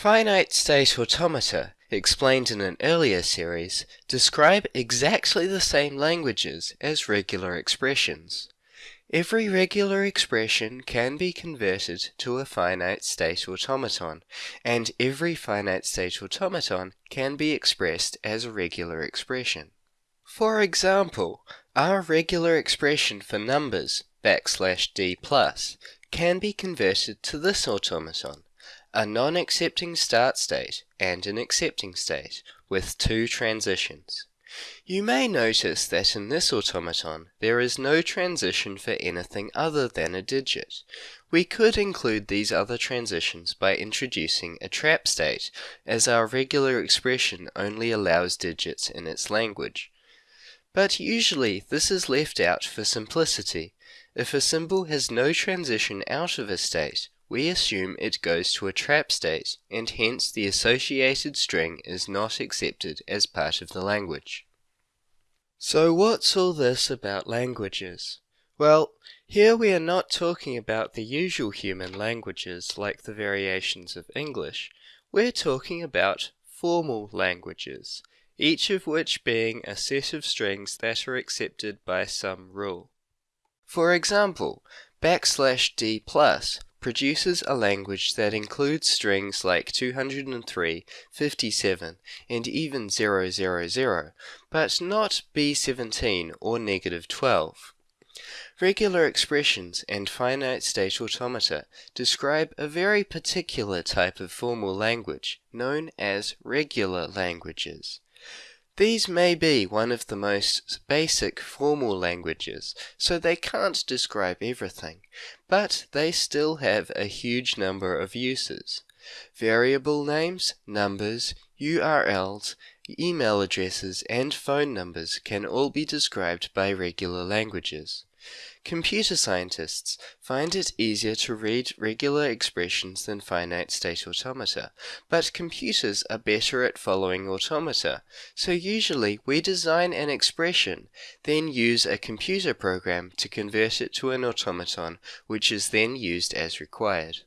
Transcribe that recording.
Finite state automata, explained in an earlier series, describe exactly the same languages as regular expressions. Every regular expression can be converted to a finite state automaton, and every finite state automaton can be expressed as a regular expression. For example, our regular expression for numbers, backslash d plus, can be converted to this automaton, a non-accepting start state and an accepting state, with two transitions. You may notice that in this automaton there is no transition for anything other than a digit. We could include these other transitions by introducing a trap state, as our regular expression only allows digits in its language. But usually this is left out for simplicity. If a symbol has no transition out of a state, we assume it goes to a trap state, and hence the associated string is not accepted as part of the language. So what's all this about languages? Well, here we are not talking about the usual human languages like the variations of English. We're talking about formal languages, each of which being a set of strings that are accepted by some rule. For example, backslash d plus produces a language that includes strings like 203, 57, and even 000, but not B17 or negative 12. Regular expressions and finite state automata describe a very particular type of formal language known as regular languages. These may be one of the most basic formal languages, so they can't describe everything, but they still have a huge number of uses. Variable names, numbers, URLs, email addresses, and phone numbers can all be described by regular languages. Computer scientists find it easier to read regular expressions than finite state automata, but computers are better at following automata, so usually we design an expression, then use a computer program to convert it to an automaton, which is then used as required.